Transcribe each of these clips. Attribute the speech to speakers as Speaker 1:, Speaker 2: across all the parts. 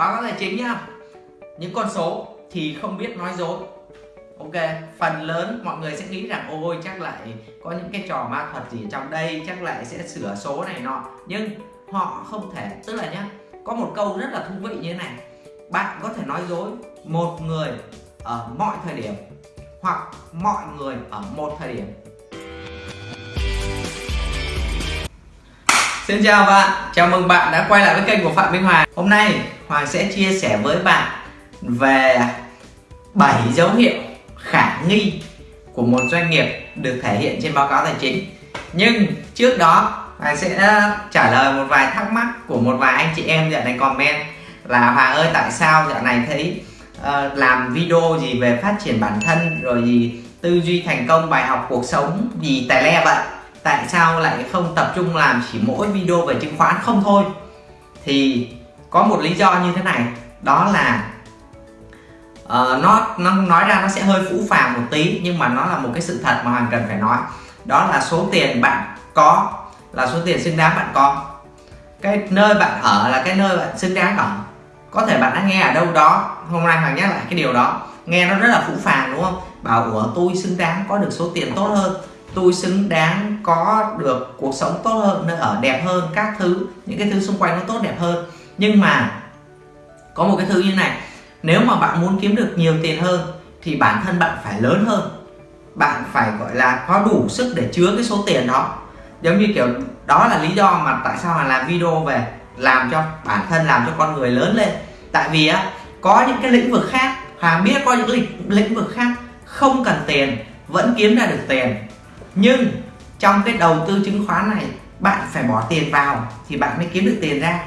Speaker 1: báo cáo tài chính nhá. Những con số thì không biết nói dối. Ok, phần lớn mọi người sẽ nghĩ rằng, ôi, chắc lại có những cái trò ma thuật gì trong đây, chắc lại sẽ sửa số này nọ. Nhưng họ không thể, tức là nhá, có một câu rất là thú vị như thế này. Bạn có thể nói dối một người ở mọi thời điểm hoặc mọi người ở một thời điểm. Xin chào bạn, chào mừng bạn đã quay lại với kênh của Phạm Minh Hoàng Hôm nay Hoàng sẽ chia sẻ với bạn về 7 dấu hiệu khả nghi của một doanh nghiệp được thể hiện trên báo cáo tài chính. Nhưng trước đó Hoàng sẽ ờ, trả lời một vài thắc mắc của một vài anh chị em dạo này comment là Hoàng ơi tại sao dạo này thấy uh, làm video gì về phát triển bản thân rồi gì tư duy thành công bài học cuộc sống gì tài le vậy? Tại sao lại không tập trung làm chỉ mỗi video về chứng khoán không thôi? Thì có một lý do như thế này. Đó là uh, nó nó nói ra nó sẽ hơi phũ phàng một tí nhưng mà nó là một cái sự thật mà hoàng cần phải nói. Đó là số tiền bạn có là số tiền xứng đáng bạn có. Cái nơi bạn ở là cái nơi bạn xứng đáng ở. Có thể bạn đã nghe ở đâu đó hôm nay hoàng nhắc lại cái điều đó. Nghe nó rất là phũ phàng đúng không? Bảo của tôi xứng đáng có được số tiền tốt hơn tôi xứng đáng có được cuộc sống tốt hơn nơi ở đẹp hơn các thứ những cái thứ xung quanh nó tốt đẹp hơn. Nhưng mà có một cái thứ như này nếu mà bạn muốn kiếm được nhiều tiền hơn thì bản thân bạn phải lớn hơn. Bạn phải gọi là có đủ sức để chứa cái số tiền đó. Giống như kiểu đó là lý do mà tại sao mà làm video về làm cho bản thân làm cho con người lớn lên. Tại vì á có những cái lĩnh vực khác Hà biết có những lĩnh, lĩnh vực khác không cần tiền vẫn kiếm ra được tiền nhưng trong cái đầu tư chứng khoán này bạn phải bỏ tiền vào thì bạn mới kiếm được tiền ra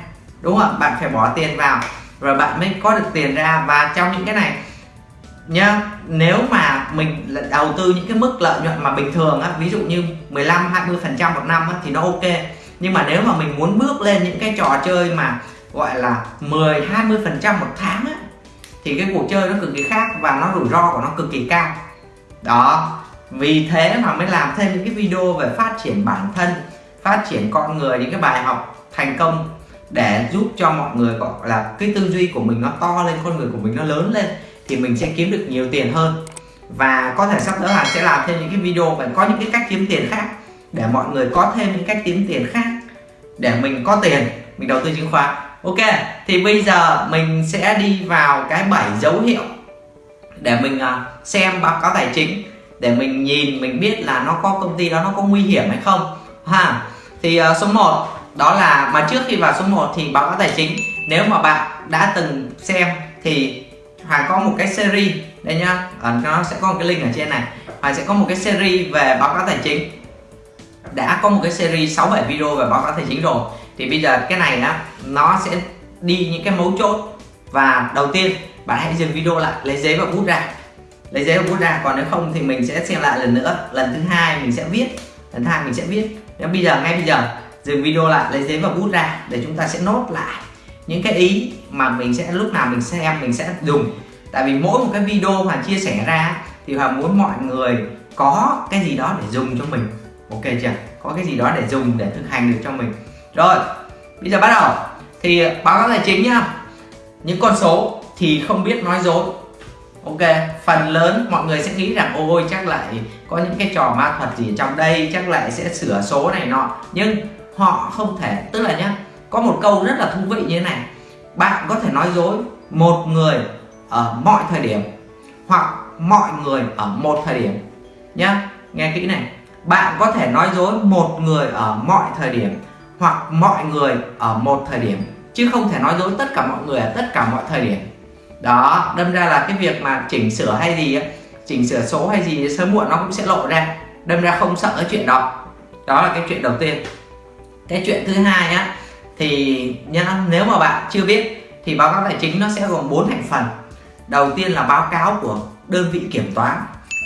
Speaker 1: đúng không bạn phải bỏ tiền vào rồi bạn mới có được tiền ra. Và trong những cái này nhá nếu mà mình đầu tư những cái mức lợi nhuận mà bình thường á ví dụ như 15 20 phần trăm một năm á, thì nó ok. Nhưng mà nếu mà mình muốn bước lên những cái trò chơi mà gọi là 10 20 phần trăm một tháng á, thì cái cuộc chơi nó cực kỳ khác và nó rủi ro của nó cực kỳ cao. Đó vì thế mà mới làm thêm những cái video về phát triển bản thân, phát triển con người, những cái bài học thành công để giúp cho mọi người, gọi là, cái tư duy của mình nó to lên, con người của mình nó lớn lên, thì mình sẽ kiếm được nhiều tiền hơn. Và có thể sắp tới hàng sẽ làm thêm những cái video và có những cái cách kiếm tiền khác để mọi người có thêm những cách kiếm tiền khác để mình có tiền, mình đầu tư chứng khoán. Ok, thì bây giờ mình sẽ đi vào cái bảy dấu hiệu để mình à, xem báo cáo tài chính để mình nhìn mình biết là nó có công ty đó nó có nguy hiểm hay không. Ha thì uh, số 1 đó là mà trước khi vào số 1 thì báo cáo tài chính. Nếu mà bạn đã từng xem thì Hoàng có một cái series đây nhá. Ở nó sẽ có một cái link ở trên này. Hoàng sẽ có một cái series về báo cáo tài chính. Đã có một cái series 6 7 video về báo cáo tài chính rồi. Thì bây giờ cái này á nó sẽ đi những cái mấu chốt. Và đầu tiên bạn hãy dừng video lại lấy giấy và bút ra lấy giấy và bút ra còn nếu không thì mình sẽ xem lại lần nữa. Lần thứ hai mình sẽ viết, lần thứ hai mình sẽ viết. Nếu bây giờ, ngay bây giờ, dừng video lại, lấy giấy và bút ra để chúng ta sẽ nốt lại những cái ý mà mình sẽ, lúc nào mình xem mình sẽ dùng. Tại vì mỗi một cái video mà chia sẻ ra thì Hoàng muốn mọi người có cái gì đó để dùng cho mình. Ok chưa? Có cái gì đó để dùng, để thực hành được cho mình. Rồi, bây giờ bắt đầu. Thì báo cáo tài chính nhá. Những con số thì không biết nói dối ok, phần lớn mọi người sẽ nghĩ rằng, ôi, chắc lại có những cái trò ma thuật gì trong đây, chắc lại sẽ sửa số này nọ. Nhưng họ không thể, tức là nhá, có một câu rất là thú vị như thế này. Bạn có thể nói dối một người ở mọi thời điểm, hoặc mọi người ở một thời điểm. Nhá, nghe kỹ này. Bạn có thể nói dối một người ở mọi thời điểm, hoặc mọi người ở một thời điểm, chứ không thể nói dối tất cả mọi người ở tất cả mọi thời điểm đó đâm ra là cái việc mà chỉnh sửa hay gì ấy, chỉnh sửa số hay gì sớm muộn nó cũng sẽ lộ ra đâm ra không sợ cái chuyện đó. Đó là cái chuyện đầu tiên. Cái chuyện thứ hai á thì nhá nếu mà bạn chưa biết thì báo cáo tài chính nó sẽ gồm bốn thành phần. Đầu tiên là báo cáo của đơn vị kiểm toán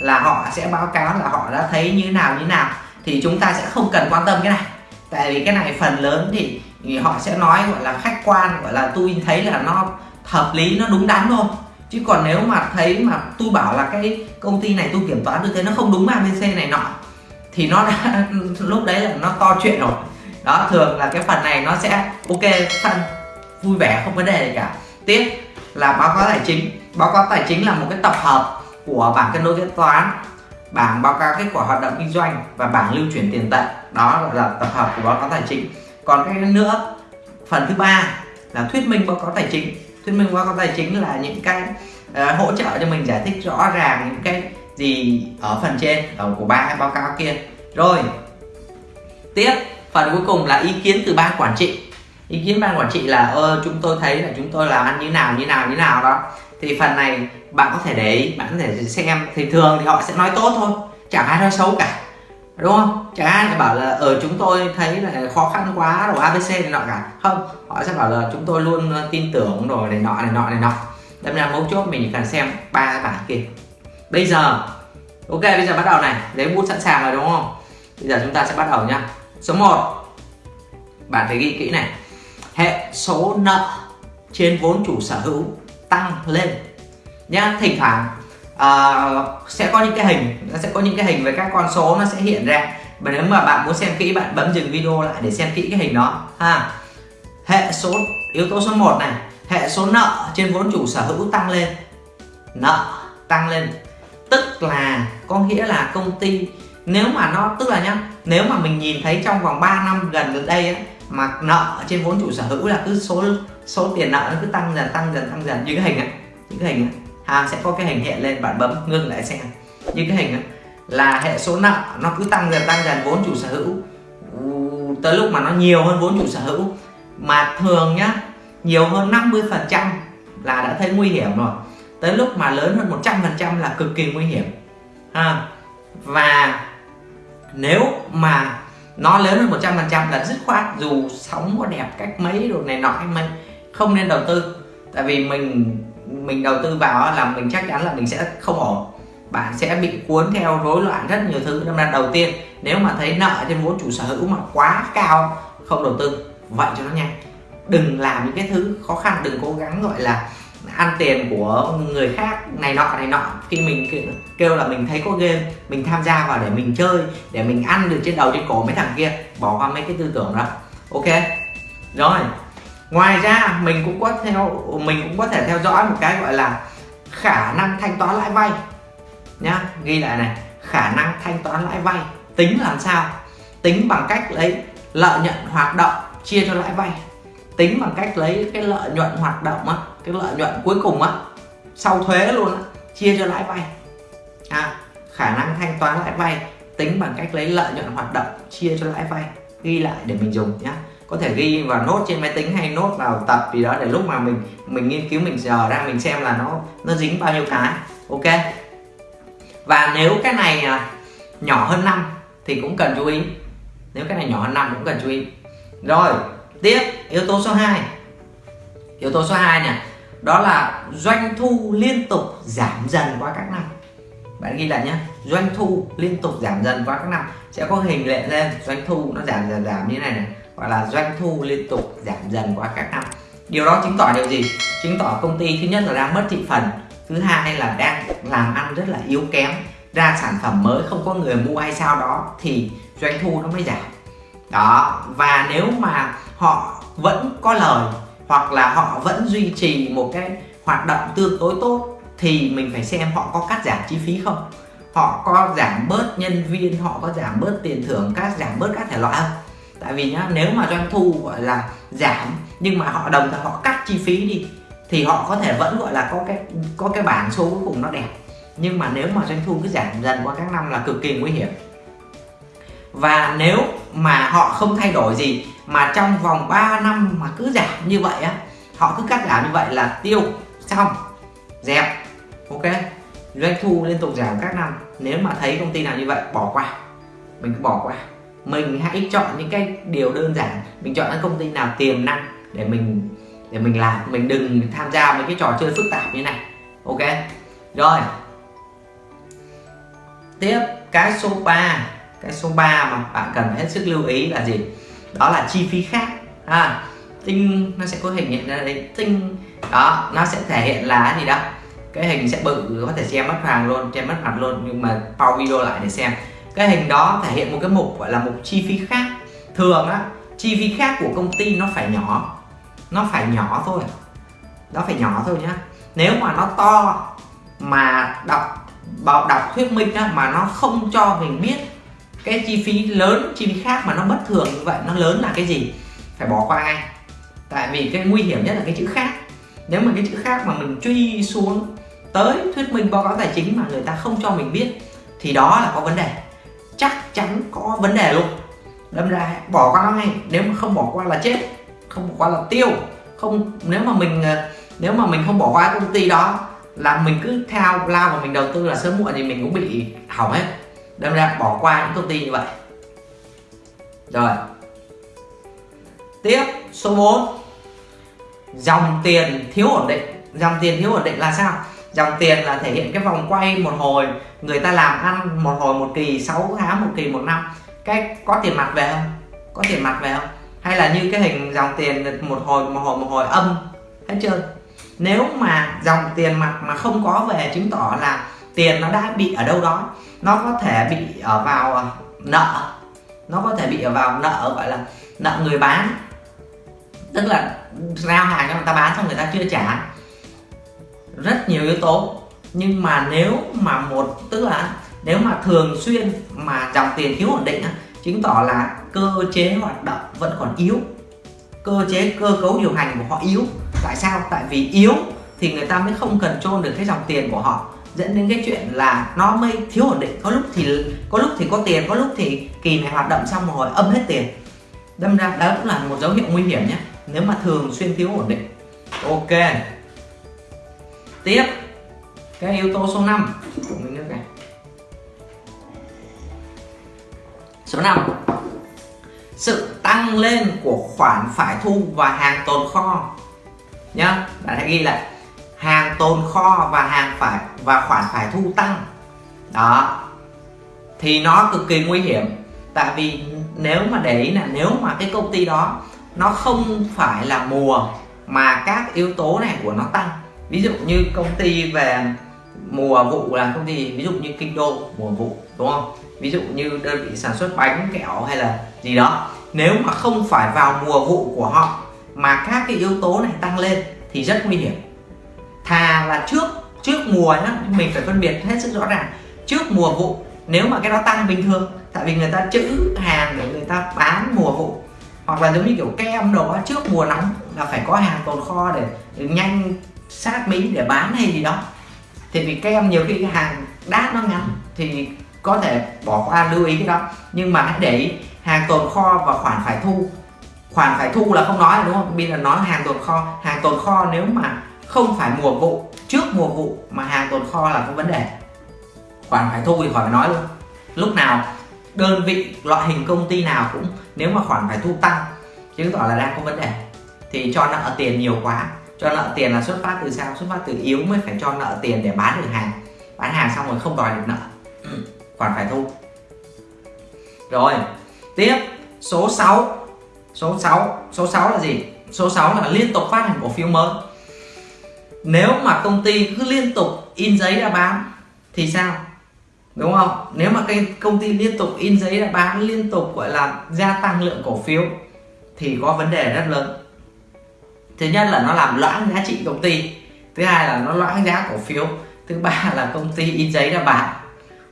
Speaker 1: là họ sẽ báo cáo là họ đã thấy như nào như nào. Thì chúng ta sẽ không cần quan tâm cái này tại vì cái này phần lớn thì họ sẽ nói gọi là khách quan gọi là tôi thấy là nó hợp lý, nó đúng đắn thôi. Chứ còn nếu mà thấy mà tôi bảo là cái công ty này tôi kiểm toán tôi thấy nó không đúng abc này nọ, thì nó đã lúc đấy là nó to chuyện rồi. Đó, thường là cái phần này nó sẽ ok thân vui vẻ, không vấn đề gì cả. Tiếp là báo cáo tài chính. Báo cáo tài chính là một cái tập hợp của bảng cân đối kế toán, bảng báo cáo kết quả hoạt động kinh doanh và bảng lưu chuyển tiền tệ. Đó gọi là tập hợp của báo cáo tài chính. Còn cái nữa, phần thứ ba là thuyết minh báo cáo tài chính thuyết minh báo cáo tài chính là những cái uh, hỗ trợ cho mình giải thích rõ ràng những cái gì ở phần trên ở của ba báo cáo kia. Rồi tiếp phần cuối cùng là ý kiến từ ban quản trị. Ý kiến ban quản trị là ơ chúng tôi thấy là chúng tôi làm ăn như nào như nào như nào đó. Thì phần này bạn có thể để ý bạn có thể xem thì thường thì họ sẽ nói tốt thôi chẳng ai nói xấu cả đúng không? Chẳng ai bảo là ở chúng tôi thấy là khó khăn quá rồi abc này nọ cả. Không, họ sẽ bảo là chúng tôi luôn ờ, tin tưởng rồi này nọ này nọ này nọ. Đâm ra mấu chốt mình chỉ cần xem ba cái bảng kia. Bây giờ, ok, bây giờ bắt đầu này. Lấy bút sẵn sàng rồi, đúng không? Bây giờ chúng ta sẽ bắt đầu nhá. Số 1 bạn phải ghi kỹ này. Hệ số nợ trên vốn chủ sở hữu tăng lên. Nhá, thỉnh thoảng uh, sẽ có những cái hình nó sẽ có những cái hình với các con số nó sẽ hiện ra. Và nếu mà bạn muốn xem kỹ bạn bấm dừng video lại để xem kỹ cái hình đó ha. Hệ số yếu tố số 1 này hệ số nợ trên vốn chủ sở hữu tăng lên. Nợ tăng lên tức là có nghĩa là công ty nếu mà nó tức là nhá nếu mà mình nhìn thấy trong vòng 3 năm gần đây ấy, mà nợ trên vốn chủ sở hữu là cứ số số tiền nợ nó cứ tăng dần tăng dần tăng dần như cái hình ấy những cái hình ấy à, sẽ có cái hình hiện lên bạn bấm ngưng lại xem. Như cái hình đó, là hệ số nợ nó cứ tăng dần tăng dần vốn chủ sở hữu. Tới lúc mà nó nhiều hơn vốn chủ sở hữu. Mà thường nhá nhiều hơn 50 phần trăm là đã thấy nguy hiểm rồi. Tới lúc mà lớn hơn 100 phần trăm là cực kỳ nguy hiểm. À, và nếu mà nó lớn hơn 100 phần trăm là dứt khoát dù sóng có đẹp cách mấy đồ này nọ hay mấy không nên đầu tư. Tại vì mình mình đầu tư vào là mình chắc chắn là mình sẽ không ổn. Bạn sẽ bị cuốn theo rối loạn rất nhiều thứ. Nên là đầu tiên, nếu mà thấy nợ trên vốn chủ sở hữu mà quá cao, không đầu tư. Vậy cho nó nhanh. Đừng làm những cái thứ khó khăn, đừng cố gắng gọi là ăn tiền của người khác, này nọ này nọ. Khi mình kêu là mình thấy có game, mình tham gia vào để mình chơi, để mình ăn được trên đầu trên cổ mấy thằng kia, bỏ qua mấy cái tư tưởng đó. Ok? Rồi ngoài ra mình cũng có theo mình cũng có thể theo dõi một cái gọi là khả năng thanh toán lãi vay nhá. Ghi lại này khả năng thanh toán lãi vay tính làm sao? Tính bằng cách lấy lợi nhuận hoạt động chia cho lãi vay. Tính bằng cách lấy cái lợi nhuận hoạt động á cái lợi nhuận cuối cùng á sau thuế luôn á chia cho lãi vay. À, khả năng thanh toán lãi vay tính bằng cách lấy lợi nhuận hoạt động chia cho lãi vay. Ghi lại để mình dùng nhá có thể ghi vào nốt trên máy tính hay nốt vào tập gì đó để lúc mà mình mình nghiên cứu, mình giờ ra, mình xem là nó nó dính bao nhiêu cái. Ok. Và nếu cái này à, nhỏ hơn năm thì cũng cần chú ý. Nếu cái này nhỏ hơn năm cũng cần chú ý. Rồi, tiếp, yếu tố số 2 yếu tố số 2 này đó là doanh thu liên tục giảm dần qua các năm. Bạn ghi lại nhé, doanh thu liên tục giảm dần qua các năm. Sẽ có hình lệ lên, doanh thu nó giảm dần giảm như này này gọi là doanh thu liên tục giảm dần qua các năm. Điều đó chứng tỏ điều gì? Chứng tỏ công ty thứ nhất là đang mất thị phần, thứ hai là đang làm ăn rất là yếu kém, ra sản phẩm mới không có người mua hay sao đó thì doanh thu nó mới giảm. Đó, và nếu mà họ vẫn có lời hoặc là họ vẫn duy trì một cái hoạt động tương đối tốt thì mình phải xem họ có cắt giảm chi phí không. Họ có giảm bớt nhân viên, họ có giảm bớt tiền thưởng, cắt giảm bớt các thể loại không? Tại vì nhá, nếu mà doanh thu, gọi là, giảm, nhưng mà họ đồng thời họ cắt chi phí đi, thì họ có thể vẫn, gọi là, có cái có cái bản số cuối cùng nó đẹp. Nhưng mà nếu mà doanh thu cứ giảm dần qua các năm là cực kỳ nguy hiểm. Và nếu mà họ không thay đổi gì, mà trong vòng 3 năm mà cứ giảm như vậy á, họ cứ cắt giảm như vậy là tiêu, xong, dẹp, ok? Doanh thu liên tục giảm các năm, nếu mà thấy công ty nào như vậy, bỏ qua. Mình cứ bỏ qua mình hãy chọn những cái điều đơn giản. Mình chọn những công ty nào tiềm năng để mình để mình làm. Mình đừng tham gia mấy cái trò chơi phức tạp như này. Ok? Rồi. Tiếp cái số 3 cái số 3 mà bạn cần hết sức lưu ý là gì? Đó là chi phí khác. À, tinh nó sẽ có hình hiện ra đây. Tinh. Đó nó sẽ thể hiện là gì đó? Cái hình sẽ bự có thể che mất hoàng luôn che mất mặt luôn nhưng mà pause video lại để xem cái hình đó thể hiện một cái mục gọi là mục chi phí khác. Thường á chi phí khác của công ty nó phải nhỏ. Nó phải nhỏ thôi. Nó phải nhỏ thôi nhá. Nếu mà nó to mà đọc bảo đọc thuyết minh á, mà nó không cho mình biết cái chi phí lớn chi phí khác mà nó bất thường như vậy nó lớn là cái gì? Phải bỏ qua ngay. Tại vì cái nguy hiểm nhất là cái chữ khác. Nếu mà cái chữ khác mà mình truy xuống tới thuyết minh báo cáo tài chính mà người ta không cho mình biết thì đó là có vấn đề chắc chắn có vấn đề luôn. Đâm ra, bỏ qua nó ngay. Nếu mà không bỏ qua là chết. Không bỏ qua là tiêu. Không, nếu mà mình ờ, nếu mà mình không bỏ qua công ty đó, là mình cứ theo lao và mình đầu tư là sớm muộn thì mình cũng bị hỏng hết. Đâm ra, bỏ qua những công ty như vậy. Rồi. Tiếp, số 4 dòng tiền thiếu ổn định. Dòng tiền thiếu ổn định là sao? Dòng tiền là thể hiện cái vòng quay một hồi, người ta làm ăn một hồi một kỳ 6 tháng một kỳ một năm. Cái có tiền mặt về không? Có tiền mặt về không? Hay là như cái hình dòng tiền một hồi một hồi một hồi âm? Hết trơn nếu mà dòng tiền mặt mà không có về chứng tỏ là tiền nó đã bị ở đâu đó, nó có thể bị ở vào ờ, nợ. Nó có thể bị ở vào nợ, gọi là nợ người bán. Tức là giao hàng cho người ta bán xong người ta chưa trả rất nhiều yếu tố. Nhưng mà nếu mà một, tức là nếu mà thường xuyên mà dòng tiền thiếu ổn định chứng tỏ là cơ chế hoạt động vẫn còn yếu. Cơ chế, cơ cấu điều hành của họ yếu. Tại sao? Tại vì yếu thì người ta mới không cần trôn được cái dòng tiền của họ. Dẫn đến cái chuyện là nó mới thiếu ổn định. Có lúc thì, có lúc thì có tiền, có lúc thì kỳ này hoạt động xong một hồi âm hết tiền. Đâm ra đó cũng là một dấu hiệu nguy hiểm nhé. Nếu mà thường xuyên thiếu ổn định. Ok tiếp. Cái yếu tố số 5 mình nước này. Số 5 sự tăng lên của khoản phải thu và hàng tồn kho. Nhá, bạn hãy ghi lại. Hàng tồn kho và hàng phải và khoản phải thu tăng. Đó. Thì nó cực kỳ nguy hiểm. Tại vì nếu mà để ý là nếu mà cái công ty đó nó không phải là mùa mà các yếu tố này của nó tăng ví dụ như công ty về mùa vụ là công ty, ví dụ như kinh đô, mùa vụ, đúng không? Ví dụ như đơn vị sản xuất bánh, kẹo hay là gì đó. Nếu mà không phải vào mùa vụ của họ, mà các cái yếu tố này tăng lên thì rất nguy hiểm. Thà là trước trước mùa nhá, mình phải phân biệt hết sức rõ ràng. Trước mùa vụ, nếu mà cái đó tăng bình thường, tại vì người ta trữ hàng để người ta bán mùa vụ. Hoặc là giống như kiểu kem đồ trước mùa nóng là phải có hàng tồn kho để nhanh sát mỹ để bán hay gì đó. Thì vì kem nhiều khi cái hàng đát nó ngắn thì có thể bỏ qua, lưu ý cái đó. Nhưng mà hãy để ý, hàng tồn kho và khoản phải thu. Khoản phải thu là không nói đúng không? Bây giờ nói hàng tồn kho. Hàng tồn kho nếu mà không phải mùa vụ, trước mùa vụ mà hàng tồn kho là có vấn đề. Khoản phải thu thì khỏi nói luôn. Lúc nào đơn vị, loại hình công ty nào cũng, nếu mà khoản phải thu tăng, chứng tỏ là đang có vấn đề. Thì cho nợ tiền nhiều quá cho nợ tiền là xuất phát từ sao? Xuất phát từ yếu mới phải cho nợ tiền để bán được hàng. Bán hàng xong rồi không đòi được nợ. Khoản phải thu. Rồi tiếp. Số 6 số 6 số 6 là gì? Số 6 là liên tục phát hành cổ phiếu mới. Nếu mà công ty cứ liên tục in giấy ra bán thì sao? Đúng không? Nếu mà cái công ty liên tục in giấy ra bán liên tục gọi là gia tăng lượng cổ phiếu thì có vấn đề rất lớn thứ nhất là nó làm loãng giá trị công ty, thứ hai là nó loãng giá cổ phiếu, thứ ba là công ty in giấy ra bán.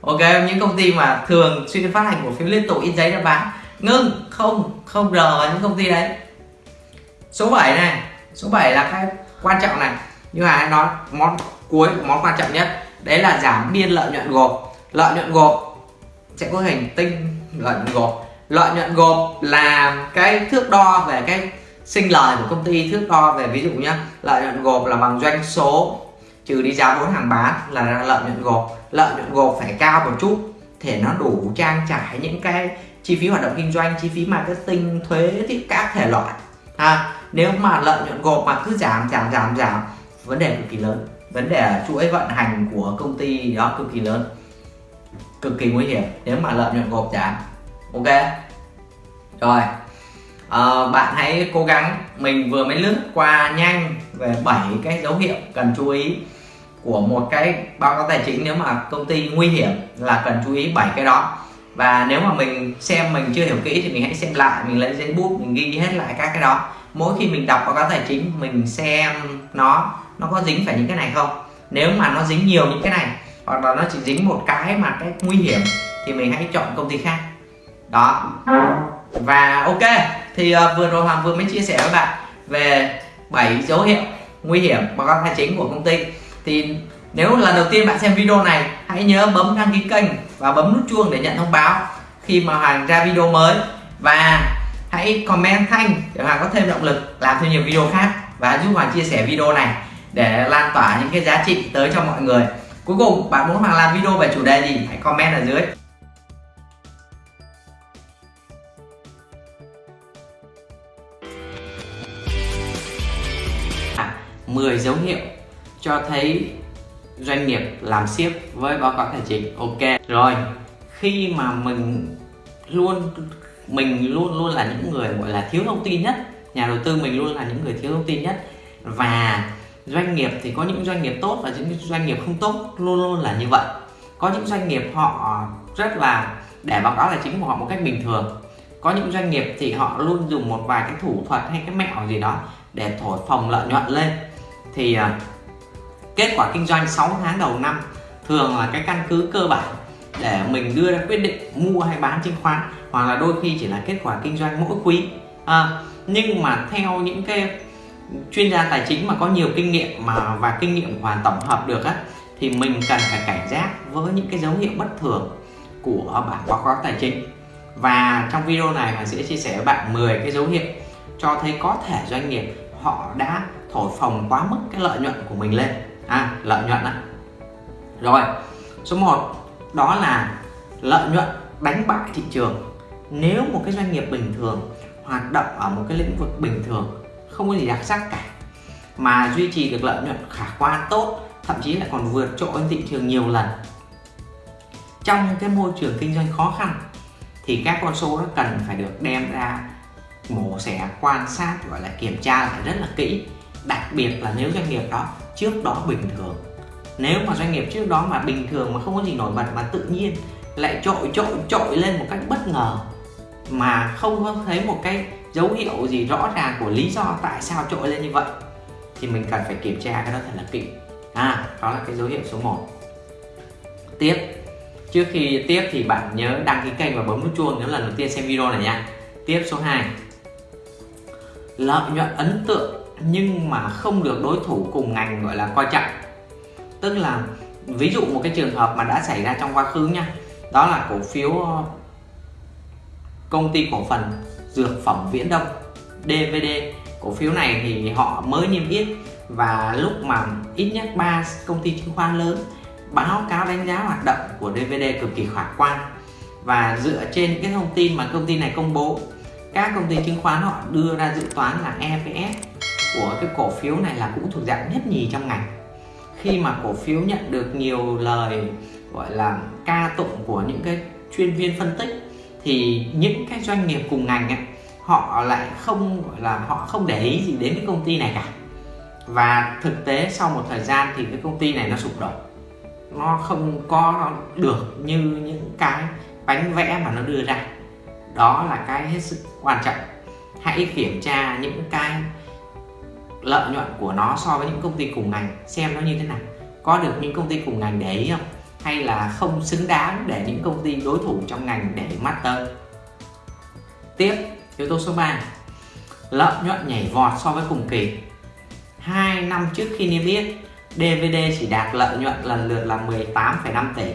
Speaker 1: Ok, những công ty mà thường xuyên phát hành cổ phiếu liên tục in giấy ra bán, ngưng, không không rờ vào những công ty đấy. Số 7 này, số 7 là cái quan trọng này. Nhưng mà nói món cuối, món quan trọng nhất, đấy là giảm biên lợi nhuận gộp. Lợi nhuận gộp sẽ có hình tinh lợi nhuận gộp. Lợi nhuận gộp là cái thước đo về cái sinh lời của công ty thước đo về ví dụ nhé, lợi nhuận gộp là bằng doanh số trừ đi giá vốn hàng bán là lợi nhuận gộp. Lợi nhuận gộp phải cao một chút để nó đủ trang trải những cái chi phí hoạt động kinh doanh chi phí marketing thuế thì các thể loại. À, nếu mà lợi nhuận gộp mà cứ giảm giảm giảm giảm vấn đề cực kỳ lớn. Vấn đề chuỗi vận hành của công ty đó cực kỳ lớn cực kỳ nguy hiểm. Nếu mà lợi nhuận gộp giảm ok. Rồi. Ờ, bạn hãy cố gắng. Mình vừa mới lướt qua nhanh về 7 cái dấu hiệu cần chú ý của một cái báo cáo tài chính nếu mà công ty nguy hiểm là cần chú ý 7 cái đó. Và nếu mà mình xem mình chưa hiểu kỹ thì mình hãy xem lại, mình lấy giấy bút, mình ghi hết lại các cái đó. Mỗi khi mình đọc báo cáo tài chính, mình xem nó nó có dính phải những cái này không? Nếu mà nó dính nhiều những cái này, hoặc là nó chỉ dính một cái mà cái nguy hiểm, thì mình hãy chọn công ty khác. Đó. Và ok thì uh, vừa rồi hoàng vừa mới chia sẻ với bạn về 7 dấu hiệu nguy hiểm báo cáo tài chính của công ty. Thì nếu lần đầu tiên bạn xem video này hãy nhớ bấm đăng ký kênh và bấm nút chuông để nhận thông báo khi mà Hoàng ra video mới. Và hãy comment thanh để Hoàng có thêm động lực làm thêm nhiều video khác và giúp Hoàng chia sẻ video này để lan tỏa những cái giá trị tới cho mọi người. Cuối cùng bạn muốn Hoàng làm video về chủ đề gì hãy comment ở dưới. 10 dấu hiệu cho thấy doanh nghiệp làm ship với báo cáo tài chính. Ok, rồi. Khi mà mình luôn mình luôn luôn là những người, gọi là, thiếu thông tin nhất, nhà đầu tư mình luôn là những người thiếu thông tin nhất, và doanh nghiệp thì có những doanh nghiệp tốt và những doanh nghiệp không tốt, luôn luôn là như vậy. Có những doanh nghiệp họ rất là để báo cáo tài chính của họ một cách bình thường. Có những doanh nghiệp thì họ luôn dùng một vài cái thủ thuật hay cái mẹo gì đó để thổi phồng lợi nhuận lên thì à, kết quả kinh doanh 6 tháng đầu năm thường là cái căn cứ cơ bản để mình đưa ra quyết định mua hay bán chứng khoán hoặc là đôi khi chỉ là kết quả kinh doanh mỗi quý. À, nhưng mà theo những cái chuyên gia tài chính mà có nhiều kinh nghiệm mà và kinh nghiệm hoàn tổng hợp được á thì mình cần phải cảnh giác với những cái dấu hiệu bất thường của bản báo cáo tài chính. Và trong video này mình sẽ chia sẻ với bạn 10 cái dấu hiệu cho thấy có thể doanh nghiệp họ đã thổi phồng quá mức cái lợi nhuận của mình lên. À, lợi nhuận đó. rồi số 1 đó là lợi nhuận đánh bại thị trường. Nếu một cái doanh nghiệp bình thường hoạt động ở một cái lĩnh vực bình thường không có gì đặc sắc cả mà duy trì được lợi nhuận khả quan tốt thậm chí lại còn vượt trội thị trường nhiều lần trong cái môi trường kinh doanh khó khăn thì các con số đó cần phải được đem ra mổ xẻ quan sát gọi là kiểm tra lại rất là kỹ đặc biệt là nếu doanh nghiệp đó trước đó bình thường. Nếu mà doanh nghiệp trước đó mà bình thường mà không có gì nổi bật mà tự nhiên lại trội trội trội lên một cách bất ngờ, mà không có thấy một cái dấu hiệu gì rõ ràng của lý do tại sao trội lên như vậy, thì mình cần phải kiểm tra cái đó thật là kỹ. À đó là cái dấu hiệu số 1 tiếp. Trước khi tiếp thì bạn nhớ đăng ký kênh và bấm nút chuông nếu lần đầu tiên xem video này nha. Tiếp số 2 lợi nhuận ấn tượng nhưng mà không được đối thủ cùng ngành, gọi là, coi trọng. Tức là, ví dụ một cái trường hợp mà đã xảy ra trong quá khứ nha, đó là cổ phiếu ờ, công ty cổ phần dược phẩm Viễn Đông DVD cổ phiếu này thì họ mới niêm yết và lúc mà ít nhất ba công ty chứng khoán lớn báo cáo đánh giá hoạt động của DVD cực kỳ khả quan. Và dựa trên những cái thông tin mà công ty này công bố các công ty chứng khoán họ đưa ra dự toán là EPS của cái cổ phiếu này là cũng thuộc dạng nhất nhì trong ngành. Khi mà cổ phiếu nhận được nhiều lời gọi là ca tụng của những cái chuyên viên phân tích thì những cái doanh nghiệp cùng ngành ấy, họ lại không gọi là họ không để ý gì đến cái công ty này cả. Và thực tế sau một thời gian thì cái công ty này nó sụp đổ. Nó không có được như những cái bánh vẽ mà nó đưa ra đó là cái hết sức quan trọng. Hãy kiểm tra những cái lợi nhuận của nó so với những công ty cùng ngành xem nó như thế nào. Có được những công ty cùng ngành để ý không? Hay là không xứng đáng để những công ty đối thủ trong ngành để mắt tới? Tiếp yếu tố số 3 lợi nhuận nhảy vọt so với cùng kỳ. Hai năm trước khi niêm yết DVD chỉ đạt lợi nhuận lần lượt là 18,5 tỷ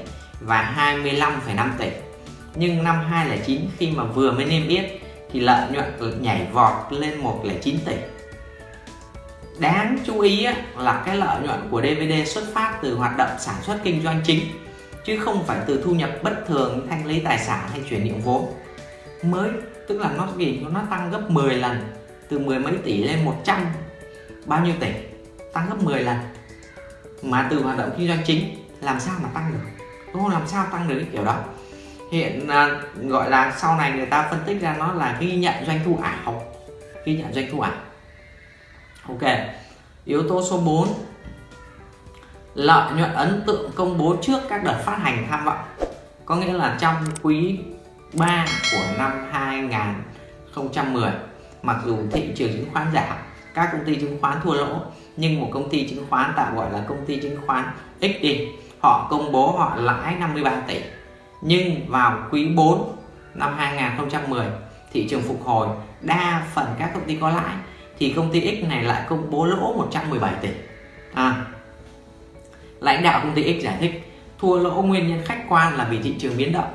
Speaker 1: và 25,5 tỷ nhưng năm 2009 khi mà vừa mới niêm yết thì lợi nhuận nhảy vọt lên 109 tỷ. Đáng chú ý là cái lợi nhuận của DVD xuất phát từ hoạt động sản xuất kinh doanh chính, chứ không phải từ thu nhập bất thường, thanh lý tài sản hay chuyển nhượng vốn. Mới, tức là nó gì? Nó tăng gấp 10 lần, từ mười mấy tỷ lên 100 bao nhiêu tỷ? Tăng gấp 10 lần. Mà từ hoạt động kinh doanh chính, làm sao mà tăng được? Đúng không? Làm sao tăng được cái kiểu đó? Hiện à, gọi là sau này người ta phân tích ra nó là ghi nhận doanh thu ảo. Ghi nhận doanh thu ảo. Ok yếu tố số 4 lợi nhuận ấn tượng công bố trước các đợt phát hành tham vọng. Có nghĩa là trong quý 3 của năm 2010 mặc dù thị trường chứng khoán giảm các công ty chứng khoán thua lỗ nhưng một công ty chứng khoán tạm gọi là công ty chứng khoán XD họ công bố họ lãi 53 tỷ nhưng vào quý 4 năm 2010 thị trường phục hồi đa phần các công ty có lãi thì công ty X này lại công bố lỗ 117 tỷ. À, lãnh đạo công ty X giải thích thua lỗ nguyên nhân khách quan là vì thị trường biến động.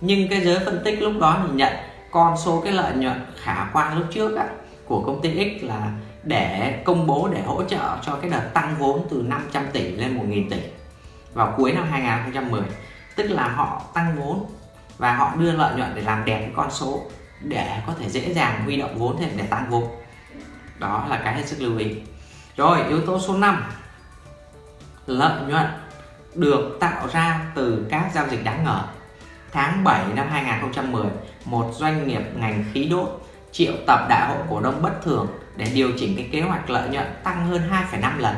Speaker 1: Nhưng cái giới phân tích lúc đó nhìn nhận con số cái lợi nhuận khả quan lúc trước á, của công ty X là để công bố để hỗ trợ cho cái đợt tăng vốn từ 500 tỷ lên 1.000 tỷ vào cuối năm 2010 tức là họ tăng vốn và họ đưa lợi nhuận để làm đẹp cái con số để có thể dễ dàng huy động vốn thêm để tăng vốn. Đó là cái hết sức lưu ý. Rồi yếu tố số 5 lợi nhuận được tạo ra từ các giao dịch đáng ngờ. Tháng 7 năm 2010 một doanh nghiệp ngành khí đốt triệu tập đại hội cổ đông bất thường để điều chỉnh cái kế hoạch lợi nhuận tăng hơn 2,5 lần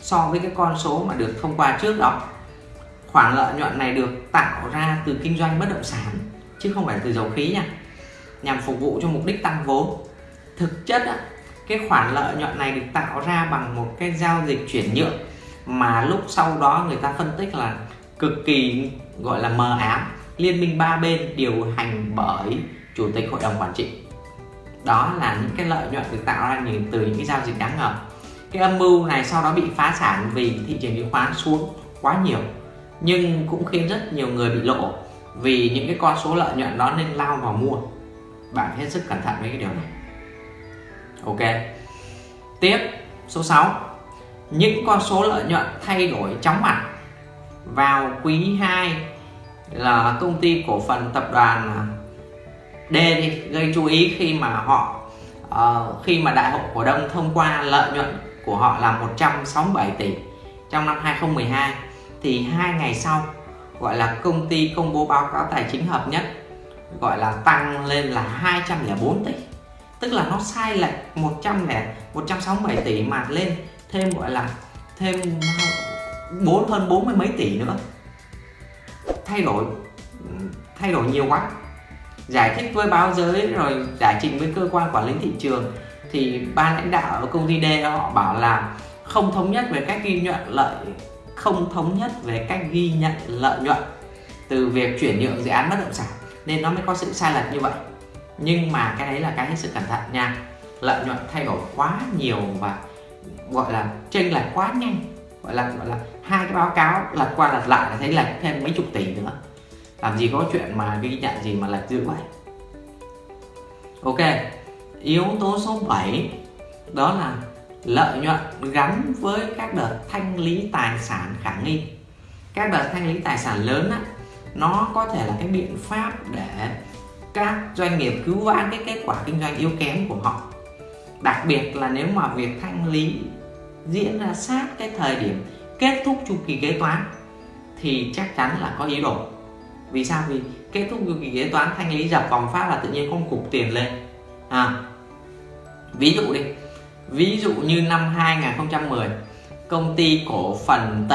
Speaker 1: so với cái con số mà được thông qua trước đó khoản lợi nhuận này được tạo ra từ kinh doanh bất động sản, chứ không phải từ dầu khí nha. Nhằm phục vụ cho mục đích tăng vốn. Thực chất cái khoản lợi nhuận này được tạo ra bằng một cái giao dịch chuyển nhượng mà lúc sau đó người ta phân tích là cực kỳ, gọi là mờ ám. Liên minh ba bên điều hành bởi chủ tịch hội đồng quản trị. Đó là những cái lợi nhuận được tạo ra từ những cái giao dịch đáng ngờ. Cái âm mưu này sau đó bị phá sản vì thị trường chứng khoán xuống quá nhiều nhưng cũng khiến rất nhiều người bị lỗ vì những cái con số lợi nhuận đó nên lao vào mua. Bạn hết sức cẩn thận với cái điều này. Ok. Tiếp số 6 những con số lợi nhuận thay đổi chóng mặt vào quý 2 là công ty cổ phần tập đoàn à, D đi. Gây chú ý khi mà họ uh, khi mà đại hội cổ đông thông qua lợi nhuận của họ là 167 tỷ trong năm 2012 thì hai ngày sau, gọi là công ty công bố báo cáo tài chính hợp nhất, gọi là tăng lên là 204 tỷ. Tức là nó sai lệch 100 lẻ 167 tỷ mà lên thêm, gọi là thêm bốn, hơn bốn mươi mấy tỷ nữa. Thay đổi thay đổi nhiều quá. Giải thích với báo giới rồi giải trình với cơ quan quản lý thị trường thì ban lãnh đạo ở công ty D họ bảo là không thống nhất về cách ghi nhận lợi không thống nhất về cách ghi nhận lợi nhuận từ việc chuyển nhượng dự án bất động sản, nên nó mới có sự sai lệch như vậy. Nhưng mà cái đấy là cái hết sức cẩn thận nha. Lợi nhuận thay đổi quá nhiều và gọi là chênh lệch quá nhanh, gọi là gọi là hai cái báo cáo lật qua lật lại là thấy lệch thêm mấy chục tỷ nữa. Làm gì có chuyện mà ghi nhận gì mà lệch dữ vậy. Ok, yếu tố số 7 đó là lợi nhuận gắn với các đợt thanh lý tài sản khả nghi. Các đợt thanh lý tài sản lớn á, nó có thể là cái biện pháp để các doanh nghiệp cứu vãn cái kết quả kinh doanh yếu kém của họ. Đặc biệt là nếu mà việc thanh lý diễn ra sát cái thời điểm kết thúc chu kỳ kế toán thì chắc chắn là có ý đồ. Vì sao? Vì kết thúc chu kỳ kế toán thanh lý dập vòng phát là tự nhiên không cục tiền lên. À, ví dụ đi ví dụ như năm 2010 công ty cổ phần T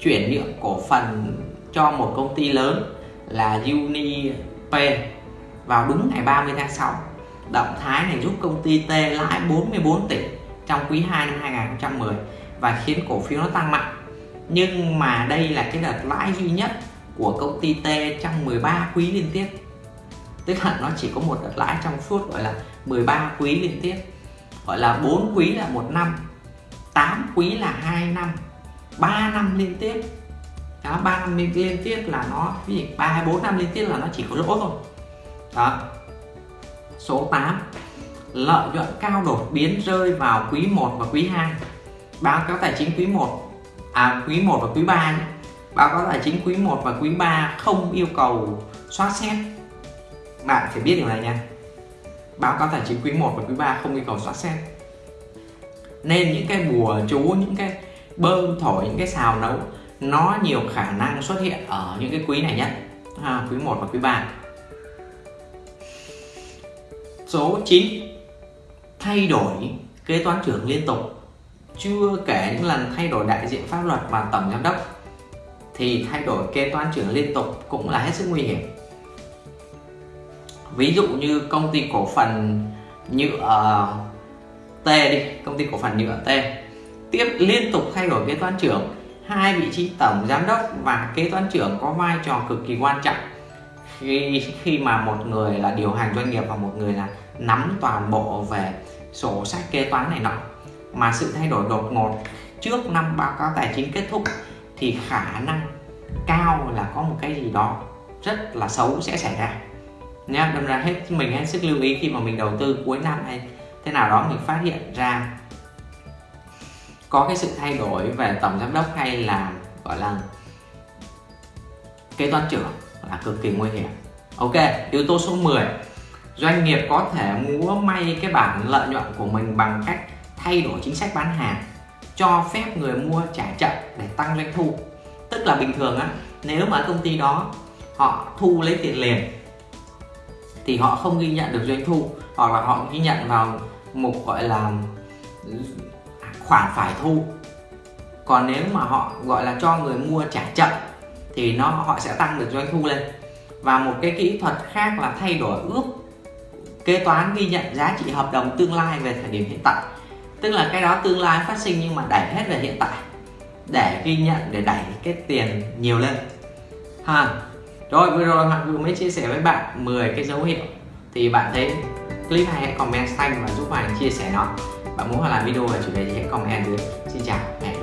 Speaker 1: chuyển nhượng cổ phần cho một công ty lớn là UniP vào đúng ngày 30 tháng 6 động thái này giúp công ty T lãi 44 tỷ trong quý 2 năm 2010 và khiến cổ phiếu nó tăng mạnh. Nhưng mà đây là cái đợt lãi duy nhất của công ty T trong 13 quý liên tiếp. Tức là nó chỉ có một đợt lãi trong suốt, gọi là 13 quý liên tiếp gọi là 4 quý là một năm 8 quý là 2 năm 3 năm liên tiếp. Đó 3 năm liên, liên tiếp là nó cái gì 3 hay 4 năm liên tiếp là nó chỉ có lỗ thôi. Đó. Số 8 lợi nhuận cao đột biến rơi vào quý 1 và quý 2 báo cáo tài chính quý 1 à quý 1 và quý 3 nhé. báo cáo tài chính quý 1 và quý 3 không yêu cầu soát xét. Bạn phải biết điều này nha báo cáo tài chính quý 1 và quý 3 không yêu cầu soát xét. Nên những cái bùa chú những cái bơm thổi những cái xào nấu nó nhiều khả năng xuất hiện ở những cái quý này nhất à, quý 1 và quý 3 số 9 thay đổi kế toán trưởng liên tục. Chưa kể những lần thay đổi đại diện pháp luật và tổng giám đốc thì thay đổi kế toán trưởng liên tục cũng là hết sức nguy hiểm ví dụ như công ty cổ phần nhựa ờ, T đi, công ty cổ phần nhựa T. Tiếp liên tục thay đổi kế toán trưởng, hai vị trí tổng giám đốc và kế toán trưởng có vai trò cực kỳ quan trọng. Khi khi mà một người là điều hành doanh nghiệp và một người là nắm toàn bộ về sổ sách kế toán này nọ. Mà sự thay đổi đột ngột trước năm báo cáo tài chính kết thúc thì khả năng cao là có một cái gì đó rất là xấu sẽ xảy ra nha, đâm ra hết mình hết sức lưu ý khi mà mình đầu tư cuối năm hay thế nào đó mình phát hiện ra. Có cái sự thay đổi về tổng giám đốc hay là, gọi là, kế toán trưởng là cực kỳ nguy hiểm. Ok, yếu tố số 10 doanh nghiệp có thể múa may cái bản lợi nhuận của mình bằng cách thay đổi chính sách bán hàng, cho phép người mua trả chậm để tăng doanh thu. Tức là bình thường á, nếu mà công ty đó họ thu lấy tiền liền thì họ không ghi nhận được doanh thu, hoặc là họ ghi nhận vào mục gọi là, khoản phải thu. Còn nếu mà họ, gọi là, cho người mua trả chậm thì nó, họ sẽ tăng được doanh thu lên. Và một cái kỹ thuật khác là thay đổi ước kế toán ghi nhận giá trị hợp đồng tương lai về thời điểm hiện tại. Tức là cái đó tương lai phát sinh nhưng mà đẩy hết về hiện tại, để ghi nhận, để đẩy cái tiền nhiều lên. Ha rồi, vừa rồi Hoàng vừa mới chia sẻ với bạn 10 cái dấu hiệu thì bạn thấy clip hay hãy comment xanh và giúp Hoàng chia sẻ nó bạn muốn Hoàng làm video về chủ đề gì hãy comment dưới xin chào, hẹn.